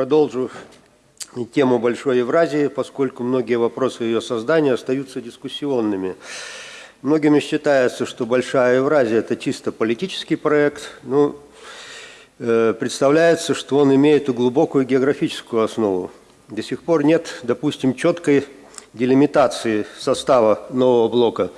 продолжу тему Большой Евразии, поскольку многие вопросы ее создания остаются дискуссионными. Многими считается, что Большая Евразия – это чисто политический проект, но э, представляется, что он имеет и глубокую географическую основу. До сих пор нет, допустим, четкой делимитации состава нового блока.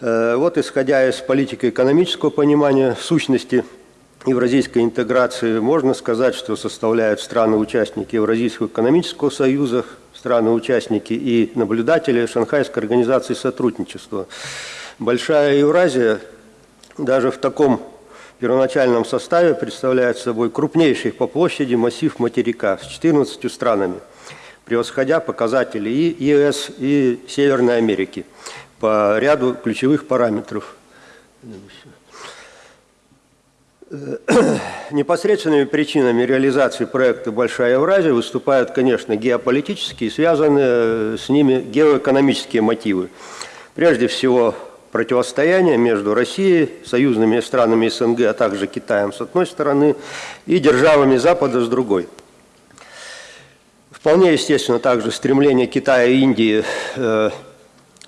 Э, вот, исходя из политико-экономического понимания сущности евразийской интеграции, можно сказать, что составляют страны-участники Евразийского экономического союза, страны-участники и наблюдатели Шанхайской организации сотрудничества. Большая Евразия даже в таком первоначальном составе представляет собой крупнейший по площади массив материка с 14 странами, превосходя показатели и ЕС, и Северной Америки по ряду ключевых параметров. Непосредственными причинами реализации проекта «Большая Евразия» выступают, конечно, геополитические связанные с ними геоэкономические мотивы. Прежде всего, противостояние между Россией, союзными странами СНГ, а также Китаем с одной стороны и державами Запада с другой. Вполне естественно также стремление Китая и Индии э,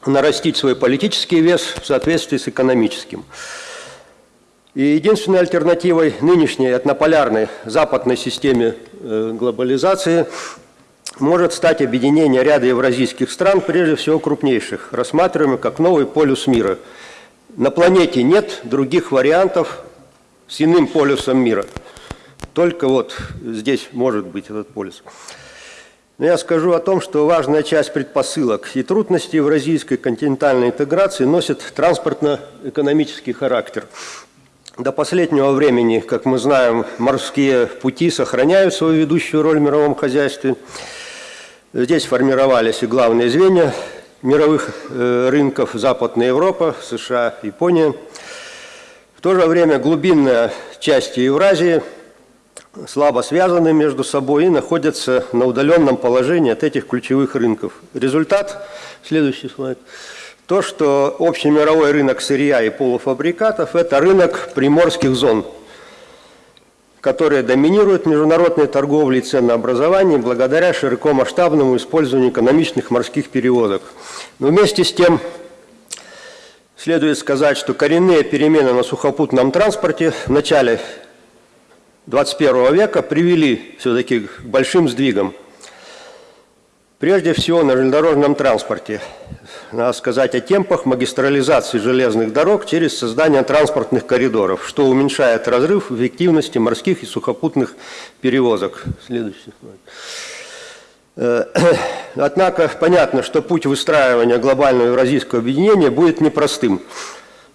нарастить свой политический вес в соответствии с экономическим. И единственной альтернативой нынешней этнополярной западной системе э, глобализации может стать объединение ряда евразийских стран, прежде всего крупнейших, рассматриваемых как новый полюс мира. На планете нет других вариантов с иным полюсом мира. Только вот здесь может быть этот полюс. Но я скажу о том, что важная часть предпосылок и трудностей евразийской континентальной интеграции носит транспортно-экономический характер – до последнего времени, как мы знаем, морские пути сохраняют свою ведущую роль в мировом хозяйстве. Здесь формировались и главные звенья мировых э, рынков Западная Европа, США, Япония. В то же время глубинная часть Евразии слабо связаны между собой и находятся на удаленном положении от этих ключевых рынков. Результат, следующий слайд – то, что общий мировой рынок сырья и полуфабрикатов – это рынок приморских зон, которые доминируют в международной торговле и ценообразовании благодаря широкомасштабному использованию экономичных морских перевозок. Но вместе с тем следует сказать, что коренные перемены на сухопутном транспорте в начале 21 века привели все-таки к большим сдвигам. Прежде всего на железнодорожном транспорте – надо сказать о темпах магистрализации железных дорог через создание транспортных коридоров, что уменьшает разрыв эффективности морских и сухопутных перевозок. Следующий. Э, однако понятно, что путь выстраивания глобального евразийского объединения будет непростым.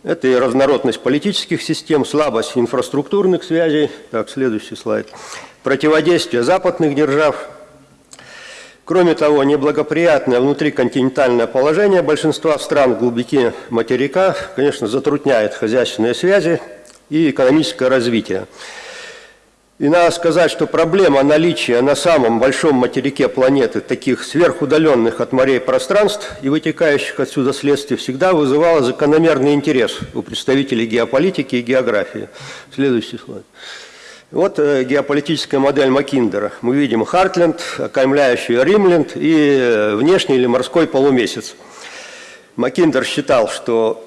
Это и разнородность политических систем, слабость инфраструктурных связей. Так, следующий слайд. Противодействие западных держав – Кроме того, неблагоприятное внутриконтинентальное положение большинства стран в глубине материка, конечно, затрудняет хозяйственные связи и экономическое развитие. И надо сказать, что проблема наличия на самом большом материке планеты таких сверхудаленных от морей пространств и вытекающих отсюда следствий всегда вызывала закономерный интерес у представителей геополитики и географии. Следующий слайд. Вот э, геополитическая модель Макиндера. Мы видим Хартленд, окаймляющий Римленд и э, внешний или морской полумесяц. Макиндер считал, что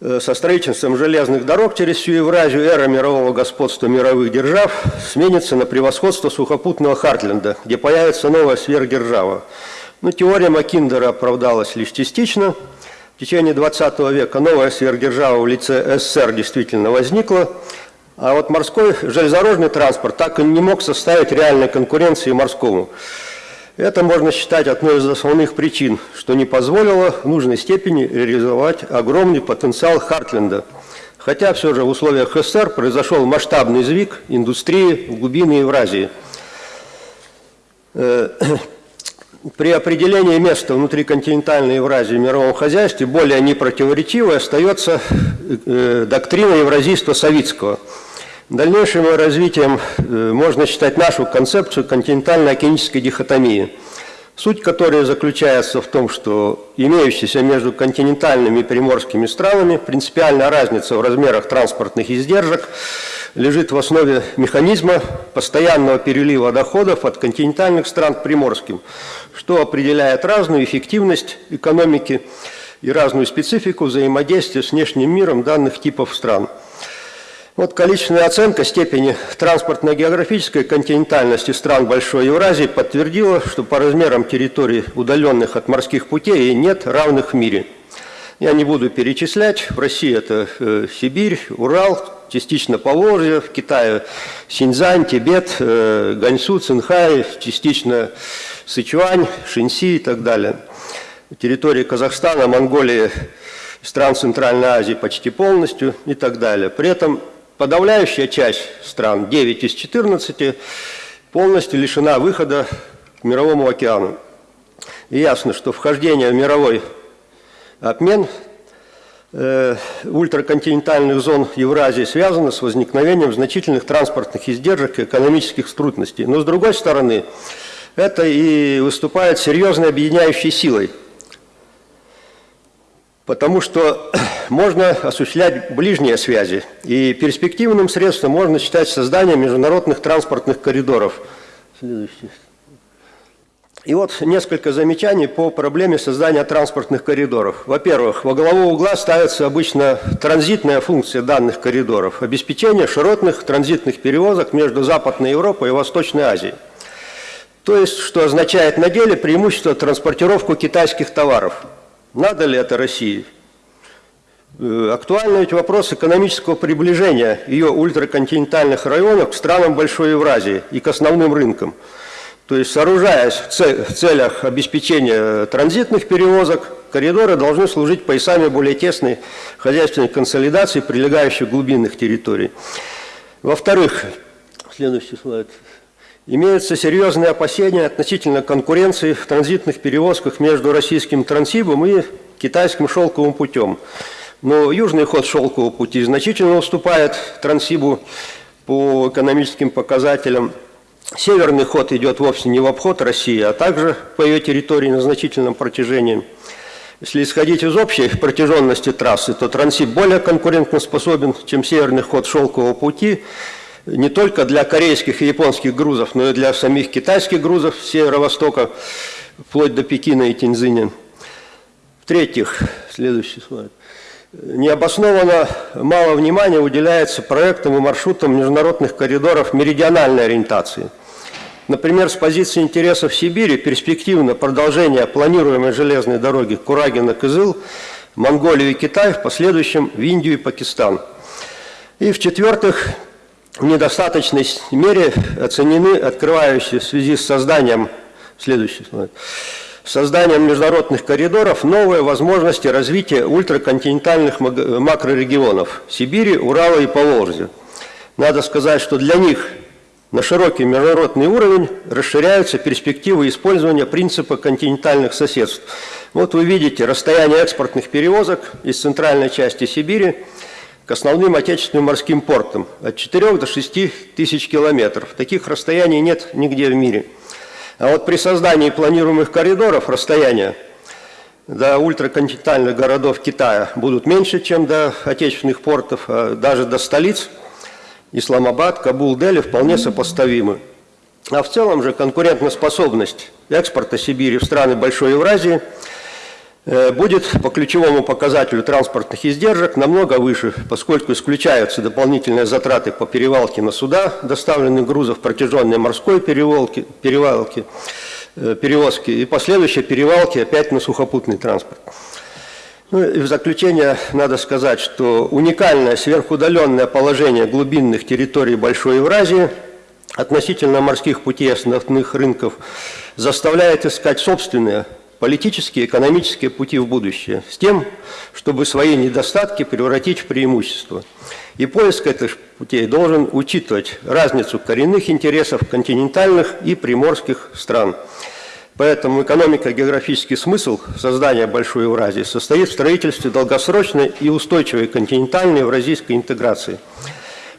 э, со строительством железных дорог через всю Евразию эра мирового господства мировых держав сменится на превосходство сухопутного Хартленда, где появится новая сверхдержава. Но теория Макиндера оправдалась лишь частично. В течение 20 века новая сверхдержава в лице СССР действительно возникла – а вот морской железнодорожный транспорт так и не мог составить реальной конкуренции морскому. Это можно считать одной из основных причин, что не позволило в нужной степени реализовать огромный потенциал Хартленда. Хотя все же в условиях СССР произошел масштабный сдвиг индустрии в глубины Евразии. При определении места внутри континентальной Евразии в мировом хозяйстве более непротиворечивой остается э, доктрина евразийства Савицкого – Дальнейшим развитием э, можно считать нашу концепцию континентально-океанической дихотомии, суть которой заключается в том, что имеющаяся между континентальными и приморскими странами принципиальная разница в размерах транспортных издержек лежит в основе механизма постоянного перелива доходов от континентальных стран к приморским, что определяет разную эффективность экономики и разную специфику взаимодействия с внешним миром данных типов стран. Вот количественная оценка степени транспортно-географической континентальности стран Большой Евразии подтвердила, что по размерам территорий, удаленных от морских путей, нет равных в мире. Я не буду перечислять. В России это э, Сибирь, Урал, частично Поволжье, в Китае Синьцзань, Тибет, э, Ганьсу, Цинхай, частично Сычуань, Шинси и так далее. Территории Казахстана, Монголии, стран Центральной Азии почти полностью и так далее. При этом подавляющая часть стран, 9 из 14, полностью лишена выхода к Мировому океану. И ясно, что вхождение в мировой обмен ультраконтинентальных зон Евразии связано с возникновением значительных транспортных издержек и экономических трудностей. Но с другой стороны, это и выступает серьезной объединяющей силой – Потому что можно осуществлять ближние связи, и перспективным средством можно считать создание международных транспортных коридоров. Следующий. И вот несколько замечаний по проблеме создания транспортных коридоров. Во-первых, во главу угла ставится обычно транзитная функция данных коридоров – обеспечение широтных транзитных перевозок между Западной Европой и Восточной Азией. То есть, что означает на деле преимущество транспортировку китайских товаров – надо ли это России? Э, актуальный ведь вопрос экономического приближения ее ультраконтинентальных районов к странам Большой Евразии и к основным рынкам. То есть, сооружаясь в целях обеспечения транзитных перевозок, коридоры должны служить поясами более тесной хозяйственной консолидации прилегающих глубинных территорий. Во-вторых, следующий слайд – Имеются серьезные опасения относительно конкуренции в транзитных перевозках между российским Трансибом и китайским шелковым путем. Но южный ход шелкового пути значительно уступает Трансибу по экономическим показателям. Северный ход идет вовсе не в обход России, а также по ее территории на значительном протяжении. Если исходить из общей протяженности трассы, то Трансиб более конкурентоспособен, чем северный ход шелкового пути – не только для корейских и японских грузов, но и для самих китайских грузов с северо-востока, вплоть до Пекина и Тинзиня. В-третьих, следующий слайд. Необоснованно мало внимания уделяется проектам и маршрутам международных коридоров меридиональной ориентации. Например, с позиции интересов Сибири перспективно продолжение планируемой железной дороги Курагина-Кызыл, Монголию и Китай, в последующем в Индию и Пакистан. И в-четвертых, в недостаточной мере оценены открывающие в связи с созданием, следующий созданием международных коридоров новые возможности развития ультраконтинентальных макрорегионов Сибири, Урала и Поволжья. Надо сказать, что для них на широкий международный уровень расширяются перспективы использования принципа континентальных соседств. Вот вы видите расстояние экспортных перевозок из центральной части Сибири к основным отечественным морским портам от 4 до 6 тысяч километров. Таких расстояний нет нигде в мире. А вот при создании планируемых коридоров расстояния до ультраконтинентальных городов Китая будут меньше, чем до отечественных портов, а даже до столиц Исламабад, Кабул, Дели вполне сопоставимы. А в целом же конкурентоспособность экспорта Сибири в страны Большой Евразии – будет по ключевому показателю транспортных издержек намного выше, поскольку исключаются дополнительные затраты по перевалке на суда, доставленных грузов протяженной морской перевалки, перевалки, э, перевозки и последующие перевалки опять на сухопутный транспорт. Ну и в заключение надо сказать, что уникальное сверхудаленное положение глубинных территорий Большой Евразии относительно морских путей основных рынков заставляет искать собственные политические и экономические пути в будущее, с тем, чтобы свои недостатки превратить в преимущество. И поиск этих путей должен учитывать разницу коренных интересов континентальных и приморских стран. Поэтому экономико-географический смысл создания Большой Евразии состоит в строительстве долгосрочной и устойчивой континентальной евразийской интеграции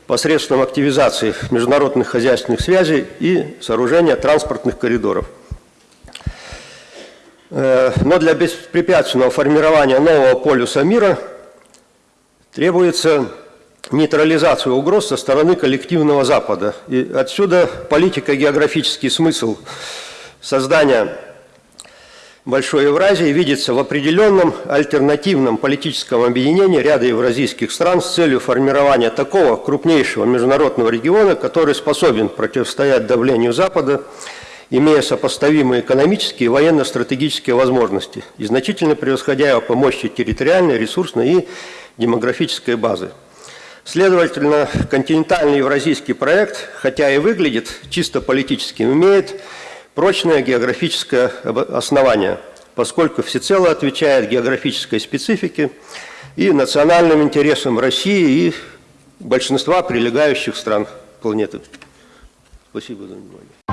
посредством активизации международных хозяйственных связей и сооружения транспортных коридоров. Э, но для беспрепятственного формирования нового полюса мира требуется нейтрализацию угроз со стороны коллективного Запада. И отсюда политико-географический смысл создания Большой Евразии видится в определенном альтернативном политическом объединении ряда евразийских стран с целью формирования такого крупнейшего международного региона, который способен противостоять давлению Запада, имея сопоставимые экономические и военно-стратегические возможности и значительно превосходя его по мощи территориальной, ресурсной и демографической базы. Следовательно, континентальный евразийский проект, хотя и выглядит чисто политическим, имеет прочное географическое основание, поскольку всецело отвечает географической специфике и национальным интересам России и большинства прилегающих стран планеты. Спасибо за внимание.